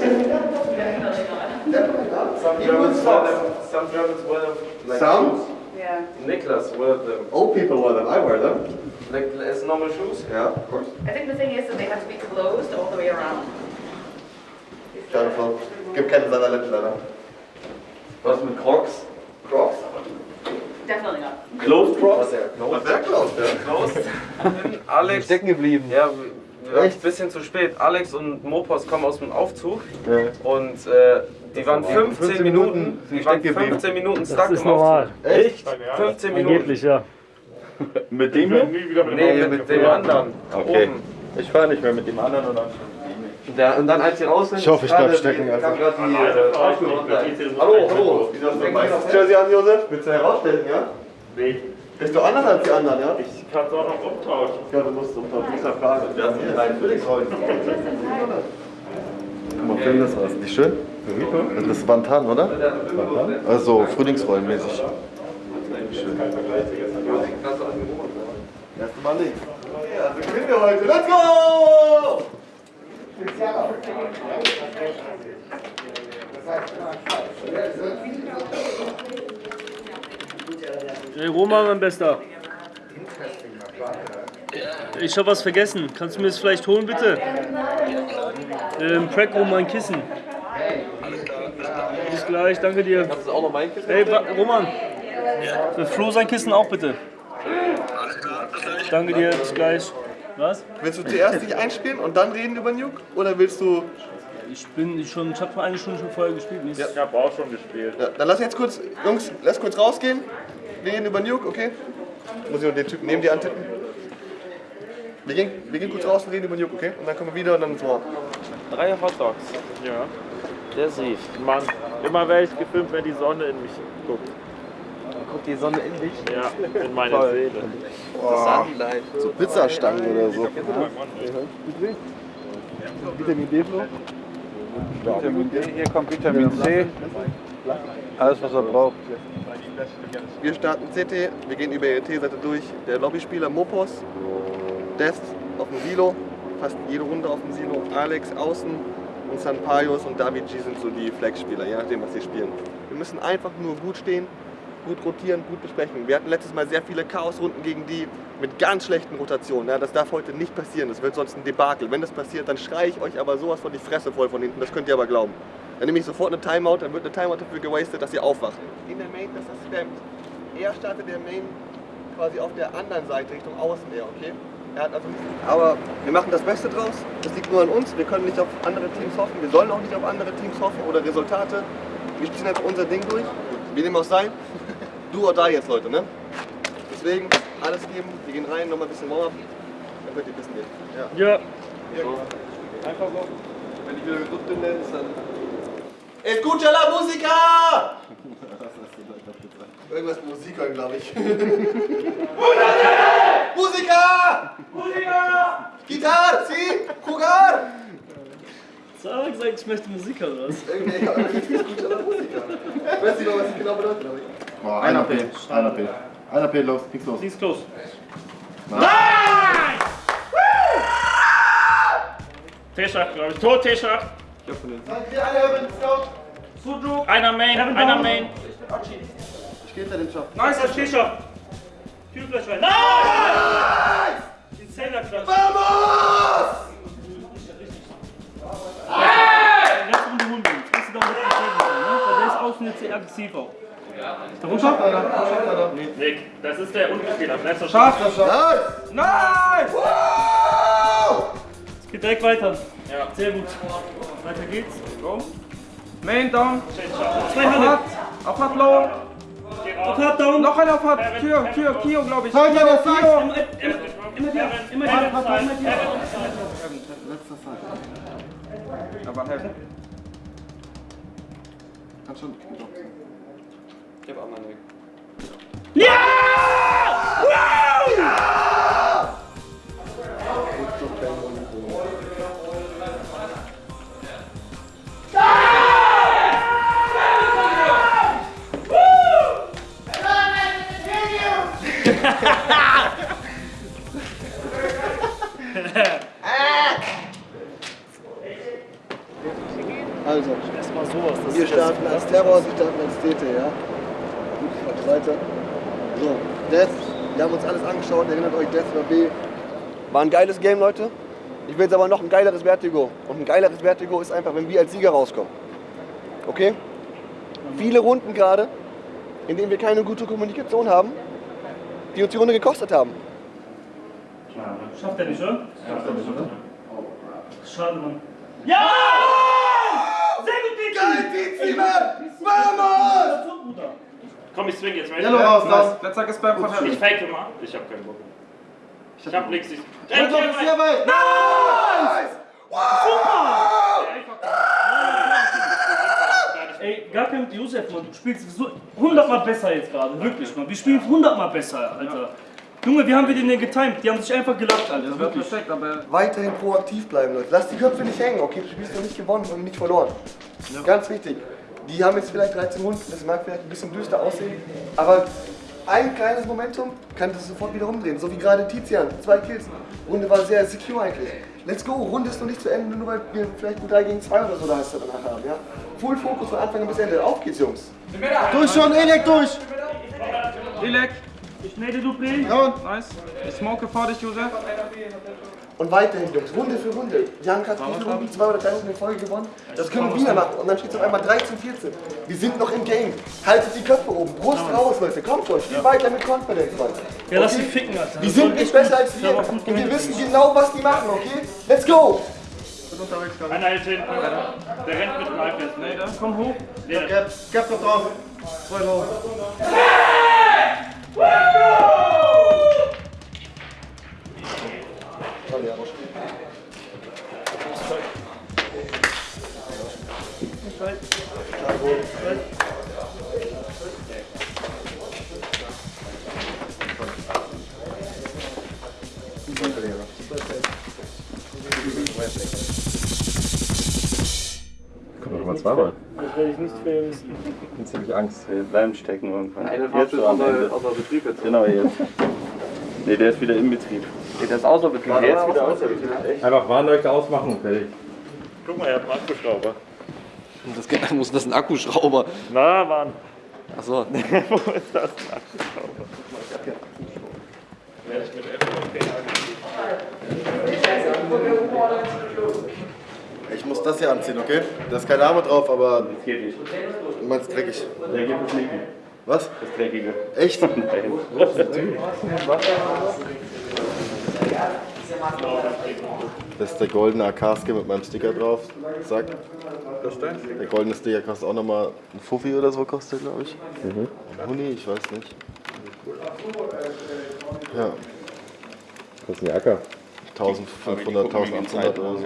Definitely not. Some Even with Germans wear them. Some Germans wear them. Like Some? shoes. Yeah. Niklas wear them. Old people wear them. I wear them. Like as normal shoes. Yeah, of course. I think the thing is that they have to be closed all the way around. Jennifer, gib keine Sandaletten leider. Was mit Crocs? Crocs? Definitely not. Closed Crocs? Was sehr close, ja. Closed. Alex. Stecken geblieben. Ja, waren Echt? ein bisschen zu spät. Alex und Mopos kommen aus dem Aufzug Ja. und äh, die waren 15, 15 Minuten, Minuten die waren geblieben. 15 Minuten stuck Das ist im normal. Aufzug. Echt? 15 Minuten. Angeblich, ja. Mit dem hier? Nee, mit dem anderen. Okay. Oben. Ich fahre nicht mehr mit dem anderen und dann. Der, und dann als sie raus sind, Ich hoffe, ich gerade bleib stecken, die- also. gerade die äh, Fahrstuhl runter. Hallo, hallo. Ein weißes Jersey an, Josef? Willst du herausstellen, ja? Nee, Bist du anders als die anderen, ja? ich kann es auch noch umtauschen. Ja, du musst unter dieser Frage. Wir haben hier rein Frühlingsrollen. Guck mal, film das was. Nicht schön? Das ist Bantan, oder? Also Frühlingsrollenmäßig. Schön. Erste Mal links. Ja, also gewinnen wir heute. Let's go! Hey Roman, mein Bester. Ich habe was vergessen. Kannst du mir das vielleicht holen, bitte? Ähm, Crack Roman Kissen. Bis gleich, danke dir. Das ist auch noch mein Kissen. Hey, Roman. Für Flo sein Kissen auch bitte. Danke dir, bis gleich. Was? Willst du zuerst dich einspielen und dann reden über Nuke? Oder willst du. Ich bin schon, ich habe eine Stunde schon vorher gespielt. Nicht? Ich habe auch schon gespielt. Ja, dann lass jetzt kurz, Jungs, lass kurz rausgehen. Wir reden über Nuke, okay? Muss ich noch den Typen neben dir antippen? Wir gehen, wir gehen kurz raus und reden über Nuke, okay? Und dann kommen wir wieder und dann ins Warm. Drei Hotdogs. Ja. Der Sief. Mann, immer werde ich gefilmt, wenn die Sonne in mich guckt. Guckt die Sonne in dich. Ja, in meine Toll. Seele. Sunlight. So Pizzastangen oder so. Vitamin D, Flo? Vitamin D, hier kommt Vitamin C. Alles, was er braucht. Wir starten CT, wir gehen über ihre T-Seite durch. Der Lobbyspieler Mopos, Death auf dem Silo, fast jede Runde auf dem Silo. Alex außen und Sanpaios und David G sind so die Flex-Spieler, je nachdem, was sie spielen. Wir müssen einfach nur gut stehen, gut rotieren, gut besprechen. Wir hatten letztes Mal sehr viele Chaos-Runden gegen die mit ganz schlechten Rotationen. Ja, das darf heute nicht passieren, das wird sonst ein Debakel. Wenn das passiert, dann schreie ich euch aber sowas von die Fresse voll von hinten, das könnt ihr aber glauben. Dann nehme ich sofort eine Timeout, dann wird eine Timeout dafür gewastet, dass ihr aufwacht. In der Main, dass das spammt. Er startet der Main quasi auf der anderen Seite Richtung Außen eher, okay? Er hat also aber wir machen das Beste draus. Das liegt nur an uns. Wir können nicht auf andere Teams hoffen. Wir sollen auch nicht auf andere Teams hoffen oder Resultate. Wir ziehen einfach unser Ding durch. Wie dem auch sei. Du oder die jetzt, Leute, ne? Deswegen alles geben. Wir gehen rein, nochmal ein bisschen Warm-up. Dann könnt ihr wissen gehen. Ja. Ja. Einfach so. Wenn ich wieder gedrückt bin, dann. Escucha la música! Irgendwas mit Musik glaube ich. Musiker! Musiker! Gitarre, si! Jugar! Sarah hat gesagt, ich möchte Musik hören, oder was? Irgendwie, ja, la música. Ich weiß nicht mal, was das genau bedeutet, glaube ich. Boah, einer P. Einer P. Einer P, los, nichts los. Please close. T-Schacht, glaube ich. Tot T-Schacht. Wir alle hören Scout. Einer Main, einer Main. Ich gehe hinter den Shop. Nice, das T-Shirt. Kühlfleisch rein. Nein! Die Zählerklatsch. Vamos! Letzte Runde holen wir ihn. Kannst du da sehr aggressiv auch. Nick, das ist der Unbespieler. Letzter Scharf. Nice! Nice! Wow! Es geht direkt weiter. Ja. Sehr gut. Weiter geht's. Main down. Zwei Hände. Auf Hard Low. Auf Hard down. Noch einer auf Hard. Tür, Tür, Kio, glaube ich. Immer, Kio, immer, Kio. immer, immer, immer wieder. Immer wieder. Immer wieder. Aber helfen. Kannst schon. Ich hab auch mal nicht. Also, TT, ja? Gut, macht weiter. So, Death, wir haben uns alles angeschaut, erinnert euch, Death war B. War ein geiles Game, Leute. Ich will jetzt aber noch ein geileres Vertigo. Und ein geileres Vertigo ist einfach, wenn wir als Sieger rauskommen. Okay? Viele Runden gerade, in denen wir keine gute Kommunikation haben, die uns die Runde gekostet haben. Schafft er nicht, oder? Schafft er nicht, oder? Schade, Mann. Ja! Sehr gut, Digi! Geil, Tizi, Mann! Vamos! Komm, ich swing jetzt? Yellow raus, down. Letzter Gespam von Ich Harry. fake mal. Ich hab keinen Bock. Ich hab nix. Ich... Und noch ist hier bei. Nice! Ey, gar kein Josef, Mann. Du spielst so 100 Mal besser jetzt gerade. Wirklich, Mann. Wir spielen 100 Mal besser, Alter. Junge, wie haben wir den denn getimed? Die haben sich einfach gelacht, Alter. Das wird Wirklich. perfekt, aber Weiterhin proaktiv bleiben, Leute. Lass die Köpfe nicht hängen, okay? Du spielst noch nicht gewonnen und nicht verloren. Ganz wichtig. Die haben jetzt vielleicht 13 Runden, das mag vielleicht ein bisschen düster aussehen, aber ein kleines Momentum kann das sofort wieder umdrehen. So wie gerade Tizian, zwei Kills. Runde war sehr secure eigentlich. Let's go, Runde ist noch nicht zu Ende, nur weil wir vielleicht ein 3 gegen 2 oder so da heißt danach haben, ja? Full Fokus von Anfang bis Ende. Auf geht's, Jungs. Durch schon, Elek durch! Elek, Ich nade Dupré. nice. Ich smoke vor dich, Josef. Und weiterhin, Jungs, Runde für Runde. Wir haben gerade wie viele Runden, zwei oder drei Runden in Folge gewonnen. Das können wir wieder machen. Und dann steht es auf einmal 13, 14. Wir sind noch im Game. Haltet die Köpfe oben. Brust raus, Leute. Kommt schon. Spiel weiter mit Confidence, Mann. Ja, lass Okay? sie ficken, Alter. Die sind nicht besser als wir. Und wir wissen genau, was die machen, okay? Let's go! Einer hält hinten. Der rennt mit dem iPad. Nee, da. Komm hoch. Nee, Gap, Gap noch drauf. Zwei low. Kommt noch mal zweimal. Das werde ich nicht filmen. Jetzt habe ich Angst. Wir bleiben stecken irgendwann. Jetzt so am Ende. außer Betrieb jetzt. Genau jetzt. Nee, der ist wieder im Betrieb. Nee, der ist außer Betrieb. Der ist wieder außer Betrieb. Echt? Einfach Warnleuchte ausmachen und fertig. Guck mal, ihr habt einen Akkuschrauber. Das geht, muss das ein Akkuschrauber? Na, Mann. Achso. Wo ist das ein Akkuschrauber? Werde ich mit FOP Ich muss das hier anziehen, okay? Da ist kein Name drauf, aber Das geht nicht. du meinst dreckig. Der geht es nicht. Was? Das Dreckige. Echt? Nein. Das ist der goldene AK-Skin mit meinem Sticker drauf. Sag. Der goldene Sticker kostet auch nochmal ein Fuffi oder so, kostet glaube ich. Mhm. Ein Huni, ich weiß nicht. Ja, Das ist ein Jacker. 1500, 1800 oder so.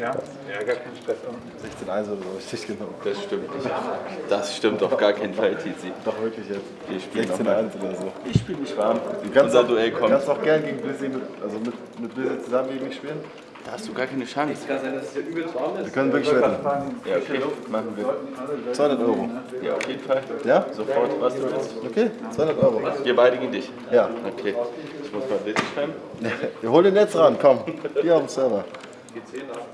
Ja, gar kein Stress. 16 1 oder so, richtig genau. Das stimmt nicht. Das stimmt auf gar keinen Fall, Tizi. Doch wirklich jetzt. Wir spielen 16 nochmal. 1 oder so. Ich spiele nicht warm. Du kannst Unser auch, Duell du kommt. kannst auch gern gegen Blizzy, mit, also mit, mit Blizzy zusammen gegen mich spielen. Da hast du gar keine Chance. Wir können wirklich wetten. Ja, okay. Machen wir. 200 Euro. Ja, auf jeden Fall. Ja? Sofort, was du willst. Okay, 200 Euro. Wir beide gegen dich. Ja. Okay. Ich muss mal richtig schreiben. Wir holen den jetzt ran, komm. Hier auf dem Server.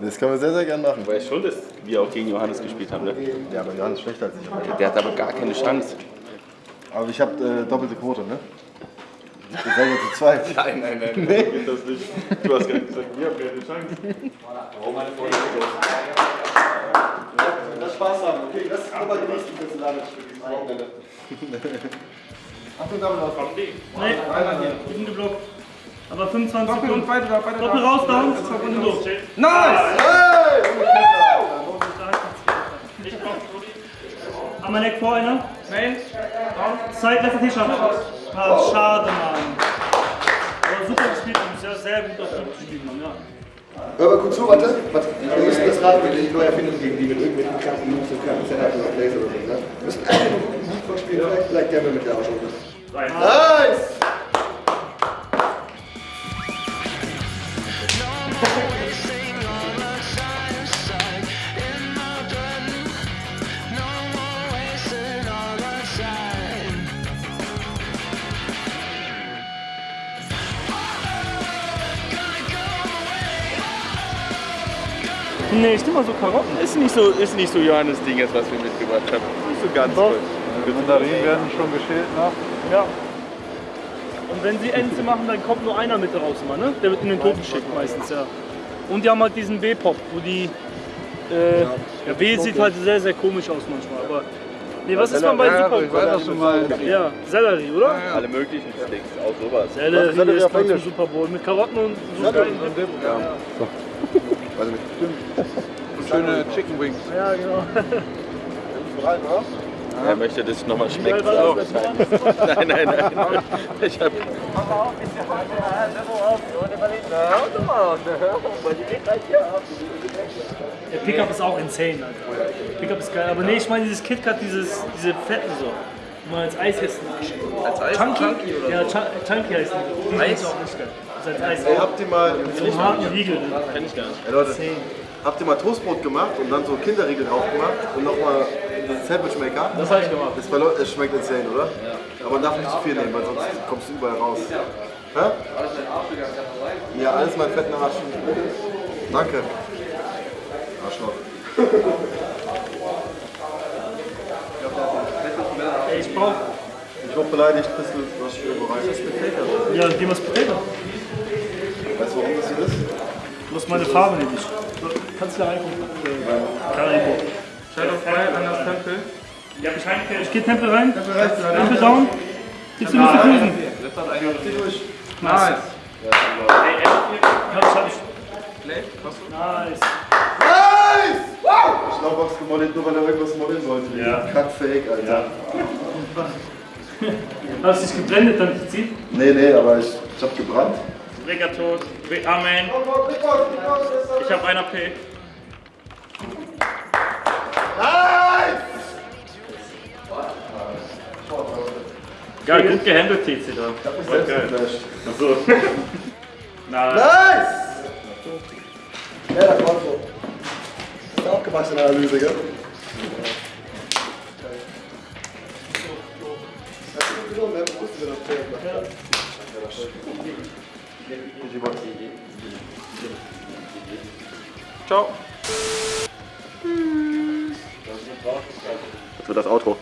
Das können wir sehr, sehr gern machen. Weißt schon, dass wir auch gegen Johannes gespielt haben, ne? Ja, aber Johannes ist schlechter als ich. Der hat aber gar keine Chance. Aber ich habe äh, doppelte Quote, ne? Wir seid ja zu zweit. Nein, nein, nein. Nee. Geht das nicht. Du hast gar nicht gesagt, wir haben keine Chance. Lass Spaß haben, okay? Das ist aber die nächste für dieses Wochenende. Achtung, Double auf. Nee, ich bin geblockt. Aber 25 Doppel und Sekunden. da, beide da. Doppel raus, Runde. Und durch. Nice! Einmal Neck vor, einer. Main. Zeit, letzter T-Shirt. Ah, schade, Mann. Aber super gespielt, Jungs. Ja, sehr gut auf Druck gespielt, Mann. Ja. Hör mal kurz zu, warte. warte. Wir müssen das Rad mit die neue Erfindung gegen die mit irgendwelchen kranken Moves und kranken Setups oder Plays oder so. Ne? Wir müssen einfach nur einen Lied vorspielen, vielleicht, vielleicht der mit der auch schon. Nice! Nee, ich nehme mal so Karotten. Ist nicht so, ist nicht so Johannes Ding jetzt, was wir mitgebracht haben. Nicht so ganz Doch. Die Mandarinen werden schon geschält noch. Ja. Und wenn sie Ente machen, dann kommt nur einer mit raus immer, ne? Der wird in den Tod geschickt meistens, ja. Und die haben halt diesen B-Pop, wo die. Äh, ja, B sieht halt sehr, sehr komisch aus manchmal, aber. Nee, was ist man bei Ja, Super? ich weiß, was du meinst. Ja, Sellerie, oder? Alle möglichen Sticks, auch sowas. Sellerie, Sellerie ist auf beim. Super Bowl mit Karotten und so geilen Weiß ich nicht. Schöne Chicken Wings. Ja, genau. Rein, oder? Er möchte, dass es nochmal schmeckt. Das? Nein, nein, nein. Ich hab, Der Pickup ist auch insane, Alter. Pickup ist geil, aber nee, ich meine dieses KitKat, dieses, diese Fetten so. Man als Eis essen. Als Eis? Chunky? oder Ja, Chun- Chunky heißt die. Die Eis? auch nicht. Das ist als Eis. Ey, habt ihr mal, So einen harten Riegel. kenn ich gar nicht. ey Leute, habt ihr mal Toastbrot gemacht und dann so Kinderriegel drauf gemacht und nochmal den Sandwichmaker? Das habe ich gemacht. Das, war, das schmeckt insane, oder? Ja. Aber man darf nicht zu viel nehmen, weil sonst kommst du überall raus. Hä? Ja, alles mein fetten Arsch. Danke. Arschloch. Ey, ich. Ich wurde beleidigt, bist du was für bereit? Ja, geh mal Potato. Weißt du, warum das hier ist? Du hast meine Farbe nämlich. Kannst du da reingucken? Karibo. Shadow Fire, anders Tempel. Ja, ich, rein, ich geh Tempel rein. Tempel down. Gibst du Mr. Kusen? Nice. Ja, das hab ich. Nice. Nice! Wow! Schlaubox gemodelt, nur weil er irgendwas modeln wollte. Ja. Kackfake, Alter. Hast du dich geblendet dann zieht? Nee, nee, aber ich, ich hab gebrannt. Regatot. Amen. Ich hab einer P. Geil, gut gehandelt, TC da. Ich hab mich selbst geflasht. Achso. Nice. Nice! Ja, das war so. Das ist auch gewaschene Analyse, gell? Bewusst, wie das? Ciao. Wird das Outro.